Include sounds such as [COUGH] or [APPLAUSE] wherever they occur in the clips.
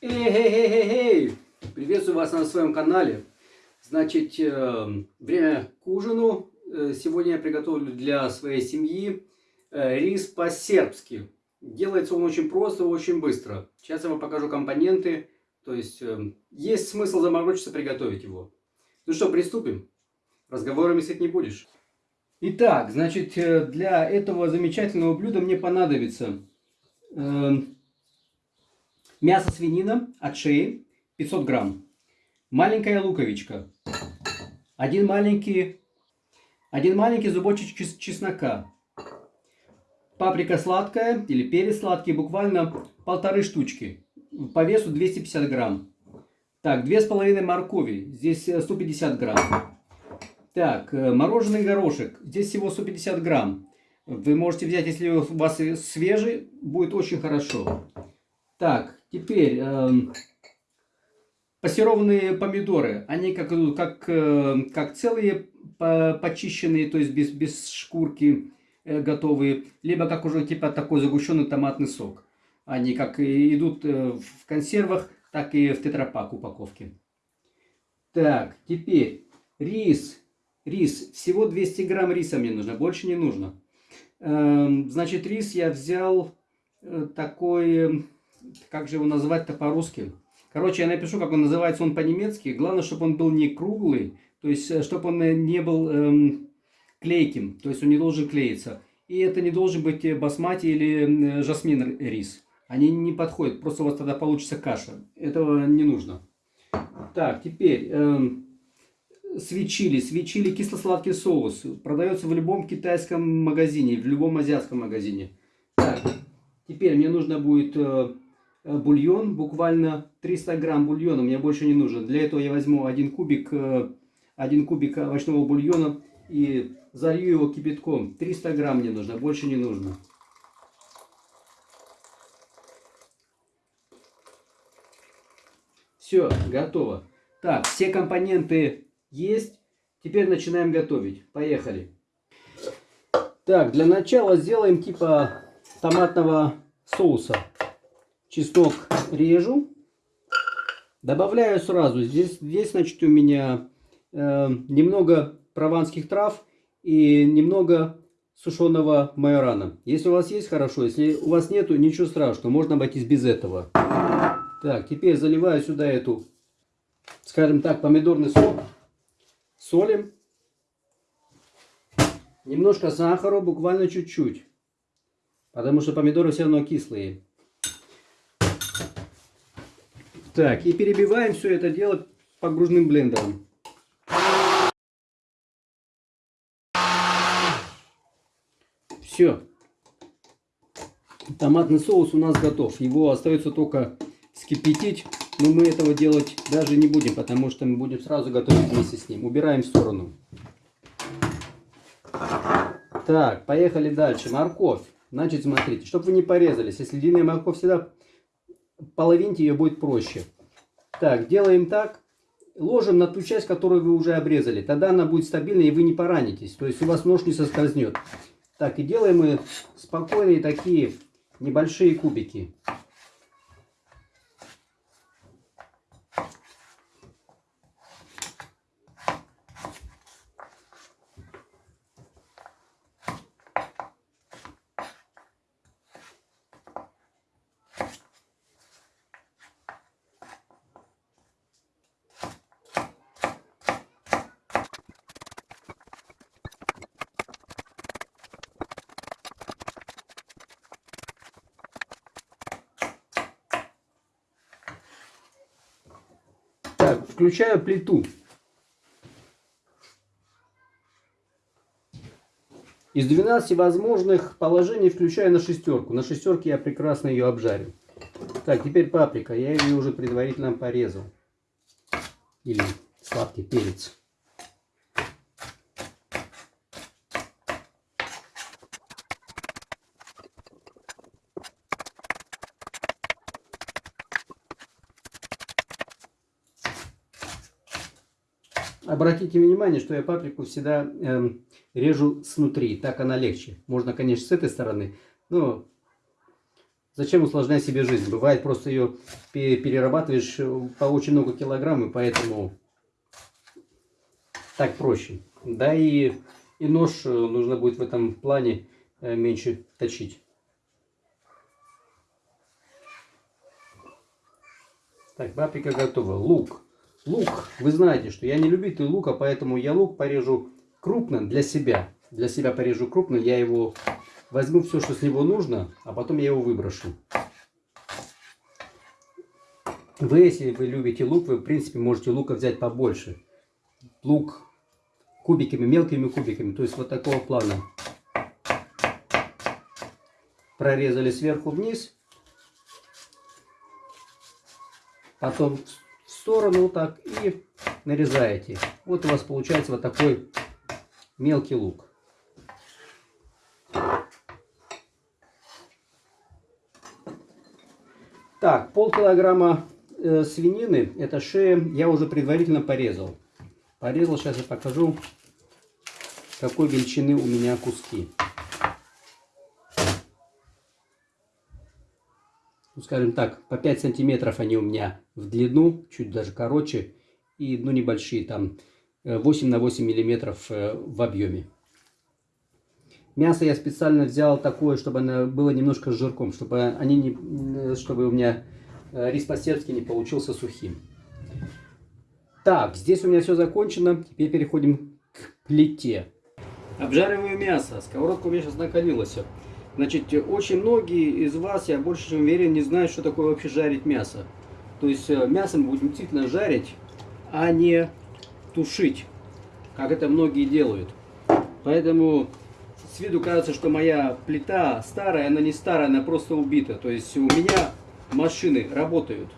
Эй-эй-эй-эй! Приветствую вас на своем канале. Значит, э, время к ужину. Э, сегодня я приготовлю для своей семьи э, рис по-сербски. Делается он очень просто, очень быстро. Сейчас я вам покажу компоненты. То есть, есть смысл заморочиться приготовить его. Ну что, приступим. Разговорами сыть не будешь. Итак, значит, для этого замечательного блюда мне понадобится Мясо свинина от шеи 500 грамм. Маленькая луковичка. Один маленький, один маленький зубочек чеснока. Паприка сладкая или перец сладкий, буквально полторы штучки. По весу 250 грамм. Так, две с половиной моркови. Здесь 150 э, грамм. Так, э, мороженый горошек. Здесь всего 150 грамм. Вы можете взять, если у вас свежий, будет очень хорошо. Так, Теперь, э, пассерованные помидоры, они как, как, э, как целые, по, почищенные, то есть без, без шкурки э, готовые, либо как уже типа такой загущенный томатный сок. Они как идут э, в консервах, так и в тетрапак упаковке. Так, теперь рис. Рис. Всего 200 грамм риса мне нужно, больше не нужно. Эм, значит, рис я взял э, такой как же его назвать-то по-русски? Короче, я напишу, как он называется он по-немецки. Главное, чтобы он был не круглый, то есть, э, чтобы он э, не был эм, клейким, то есть он не должен клеиться. И это не должен быть э, басмати или жасмин рис. Они не подходят, просто у вас тогда получится каша. Этого не нужно. Так, теперь эм, свечили. Свечили кисло-сладкий соус. Продается в любом китайском магазине, в любом азиатском магазине. Так, теперь мне нужно будет... Э, бульон, буквально 300 грамм бульона, мне больше не нужно. Для этого я возьму один кубик, э, один кубик овощного бульона и залью его кипятком. 300 грамм мне нужно, больше не нужно. Все, готово. Так, все компоненты есть. Теперь начинаем готовить. Поехали. Так, для начала сделаем типа томатного соуса чеснок режу. Добавляю сразу. Здесь, здесь значит, у меня э, немного прованских трав и немного сушеного майорана. Если у вас есть, хорошо. Если у вас нету, ничего страшного. Можно обойтись без этого. Так, теперь заливаю сюда эту, скажем так, помидорный сок. Солим. Немножко сахара, буквально чуть-чуть. Потому что помидоры все равно кислые. Так, и перебиваем все это дело погружным блендером. Все. Томатный соус у нас готов. Его остается только скипятить. Но мы этого делать даже не будем, потому что мы будем сразу готовить вместе с ним. Убираем в сторону. Так, поехали дальше. Морковь. Значит, смотрите, чтобы вы не порезались. Если длинная морковь всегда половинте ее будет проще. Так, делаем так. Ложим на ту часть, которую вы уже обрезали. Тогда она будет стабильной и вы не поранитесь. То есть у вас нож не соскользнет. Так, и делаем мы спокойные такие небольшие кубики. Так, включаю плиту. Из 12 возможных положений включаю на шестерку. На шестерке я прекрасно ее обжарю. Так, теперь паприка. Я ее уже предварительно порезал. Или сладкий перец. Обратите внимание, что я паприку всегда э, режу снутри, так она легче. Можно, конечно, с этой стороны, но Зачем усложнять себе жизнь? Бывает, просто ее перерабатываешь по очень много килограмм, и поэтому так проще. Да и, и нож э, нужно будет в этом плане э, меньше точить. Так, паприка готова. Лук. Лук. Вы знаете, что я не любитель лука, поэтому я лук порежу крупно для себя. Для себя порежу крупно. Я его возьму все, что с него нужно, а потом я его выброшу. Вы, если вы любите лук, вы, в принципе, можете лука взять побольше. Лук кубиками, мелкими кубиками. То есть вот такого плана. Прорезали сверху вниз. потом сторону вот так и нарезаете. Вот у вас получается вот такой мелкий лук. Так, полкилограмма э, свинины, это шея, я уже предварительно порезал. Порезал, сейчас я покажу, какой величины у меня куски. Ну, скажем так, по 5 сантиметров они у меня в длину, чуть даже короче, и, ну, небольшие, там, 8 э, на 8 миллиметров э, в объеме. Мясо я специально взял такое, чтобы оно было немножко с жирком, чтобы, они не, чтобы у меня э, рис по-сербски не получился сухим. Так, здесь у меня все закончено. Теперь переходим к плите. Обжариваю мясо. Сковородка у меня сейчас накалилась. Значит, очень многие из вас, я больше чем уверен, не знают, что такое вообще жарить мясо. То есть э, мясо мы будем действительно жарить, а не тушить, как это многие делают. Поэтому с виду кажется, что моя плита старая, она не старая, она просто убита. То есть у меня машины работают.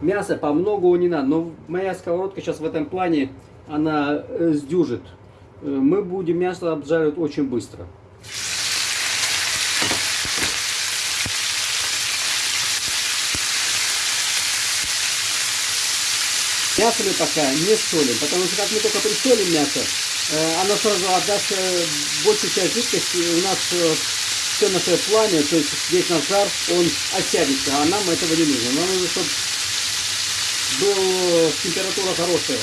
Мясо по многу не надо, но моя сковородка сейчас в этом плане, она э, сдюжит. Э, мы будем мясо обжаривать очень быстро. Мясо мы пока не солим, потому что как мы только присолим мясо, э, оно сразу отдаст э, большую часть жидкости, у нас все наше пламя, то есть весь наш жар, он осядется, а нам этого не нужно. Нам нужно, чтобы была температура хорошая.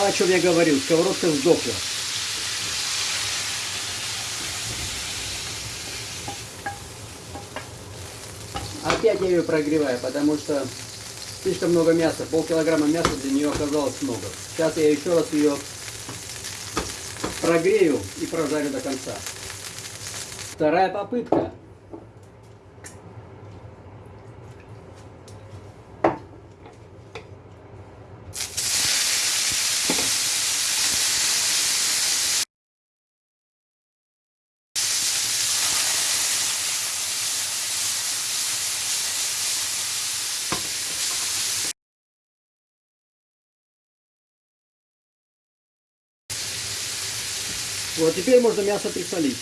Да, о чем я говорил, сковородка сдохла. Опять я ее прогреваю, потому что слишком много мяса. Полкилограмма мяса для нее оказалось много. Сейчас я еще раз ее прогрею и прожарю до конца. Вторая попытка. Вот теперь можно мясо присолить.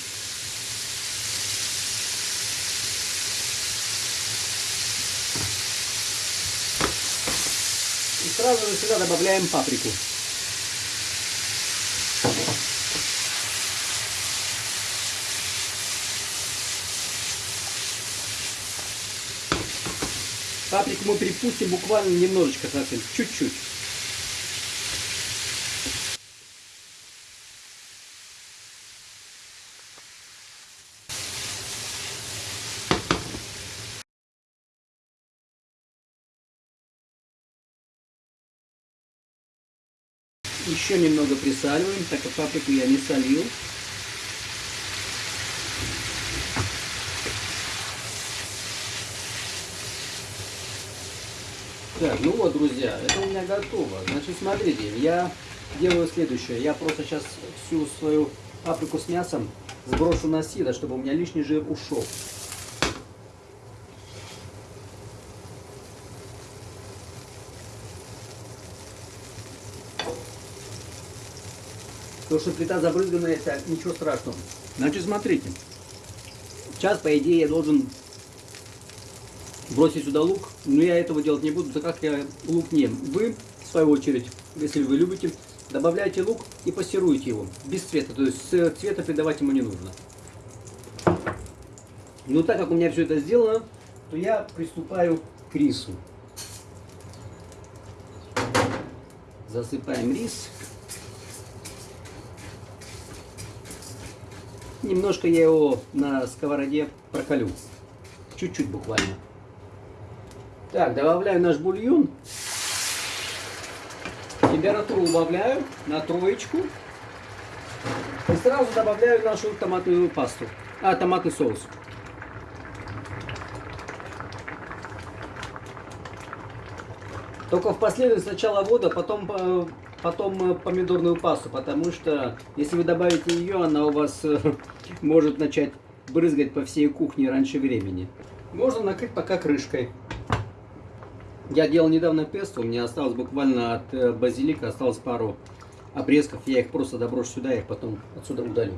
И сразу же сюда добавляем паприку. Паприку мы припустим буквально немножечко совсем, чуть-чуть. Еще немного присаливаем, так как паприку я не солил. Так, ну вот, друзья, это у меня готово. Значит, смотрите, я делаю следующее. Я просто сейчас всю свою паприку с мясом сброшу на сито, чтобы у меня лишний жир ушел. То, что плита забрызганная, это ничего страшного. Значит, смотрите. Сейчас, по идее, я должен бросить сюда лук, но я этого делать не буду, так как я лук не ем. Вы в свою очередь, если вы любите, добавляйте лук и пассируйте его без цвета. То есть цвета придавать ему не нужно. Но так как у меня все это сделано, то я приступаю к рису. Засыпаем рис. Немножко я его на сковороде проколю. Чуть-чуть буквально. Так, добавляю наш бульон. Температуру убавляю на троечку. И сразу добавляю нашу томатную пасту. А, томатный соус. Только в последующем сначала воду, потом, э, потом э, помидорную пасту, потому что если вы добавите ее, она у вас э, [LAUGHS] может начать брызгать по всей кухне раньше времени. Можно накрыть пока крышкой. Я делал недавно песто, у меня осталось буквально от базилика, осталось пару обрезков. Я их просто доброшу сюда, их потом отсюда удалю.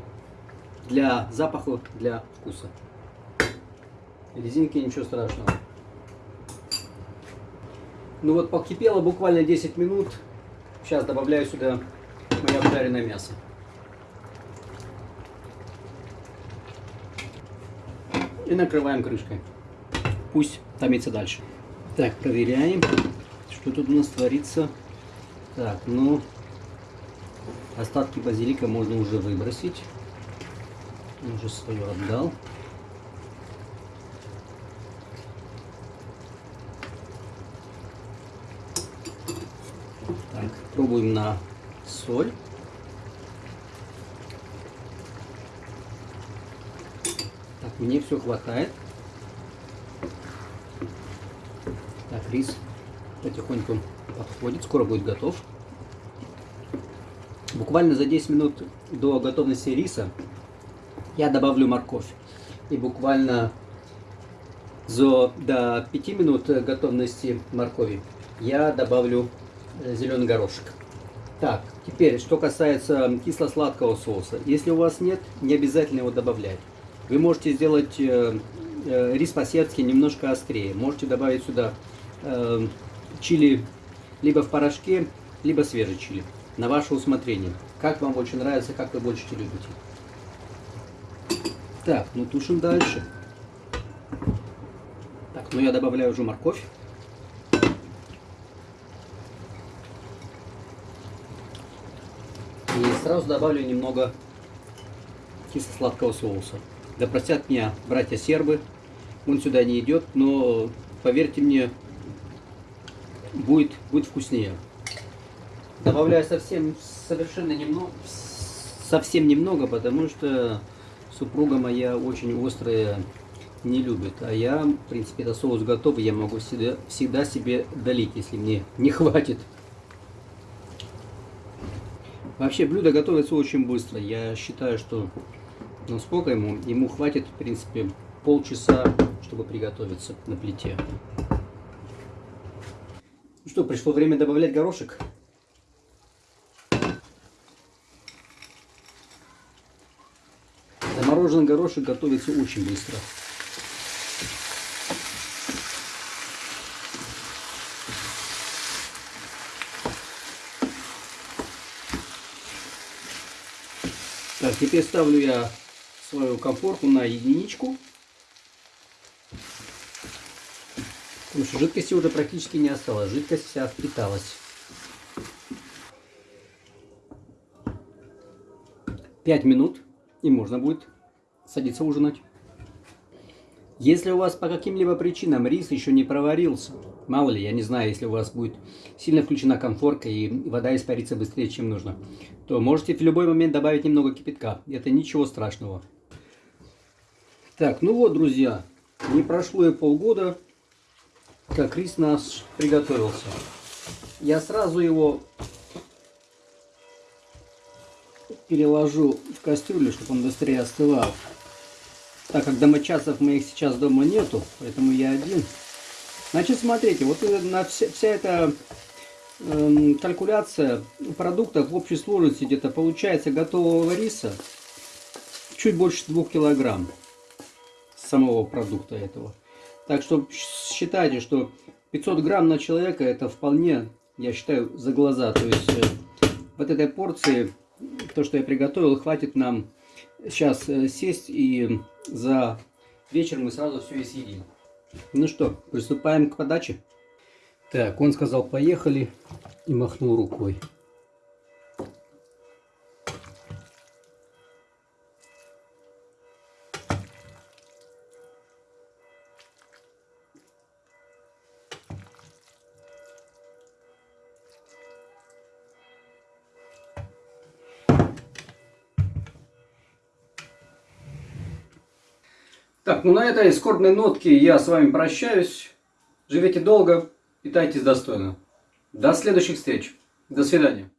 Для запаха, для вкуса. Резинки ничего страшного. Ну вот покипело буквально 10 минут. Сейчас добавляю сюда мое обжаренное мясо. И накрываем крышкой. Пусть томится дальше. Так, проверяем, что тут у нас творится. Так, ну, остатки базилика можно уже выбросить. Он уже свое отдал. Пробуем на соль. Так, мне все хватает. Так, рис потихоньку подходит, скоро будет готов. Буквально за 10 минут до готовности риса я добавлю морковь. И буквально за, до 5 минут готовности моркови я добавлю Э, зеленый горошек. Так, теперь, что касается кисло-сладкого соуса. Если у вас нет, не обязательно его добавлять. Вы можете сделать э, э, рис по-сербски немножко острее. Можете добавить сюда э, чили либо в порошке, либо свежий чили. На ваше усмотрение. Как вам больше нравится, как вы больше любите. Так, ну тушим дальше. Так, ну я добавляю уже морковь. И сразу добавлю немного кисло-сладкого соуса. Да простят меня братья сербы, он сюда не идет, но поверьте мне, будет, будет вкуснее. Добавляю совсем совершенно немного, совсем немного, потому что супруга моя очень острая не любит. А я, в принципе, это соус готовый, я могу всегда, всегда себе долить, если мне не хватит. Вообще блюдо готовится очень быстро. Я считаю, что ну сколько ему? Ему хватит, в принципе, полчаса, чтобы приготовиться на плите. Ну что, пришло время добавлять горошек. Замороженный горошек готовится очень быстро. Так, теперь ставлю я свою комфорку на единичку. Потому что жидкости уже практически не осталось. Жидкость вся впиталась. 5 минут и можно будет садиться ужинать. Если у вас по каким-либо причинам рис еще не проварился, мало ли, я не знаю, если у вас будет сильно включена конфорка и вода испарится быстрее, чем нужно, то можете в любой момент добавить немного кипятка. Это ничего страшного. Так, ну вот, друзья, не прошло и полгода, как рис наш приготовился. Я сразу его переложу в кастрюлю, чтобы он быстрее остывал. Так как домочадцев моих сейчас дома нету, поэтому я один. Значит, смотрите, вот на вся, вся эта э, калькуляция продуктов в общей сложности где-то получается готового риса чуть больше 2 килограмм самого продукта этого. Так что считайте, что 500 грамм на человека это вполне я считаю, за глаза. То есть э, вот этой порции, то, что я приготовил, хватит нам сейчас э, сесть и за вечер мы сразу все и съедим. Ну что, приступаем к подаче. Так, он сказал поехали и махнул рукой. Так, ну на этой скорбной нотке я с вами прощаюсь. Живите долго, питайтесь достойно. До следующих встреч. До свидания.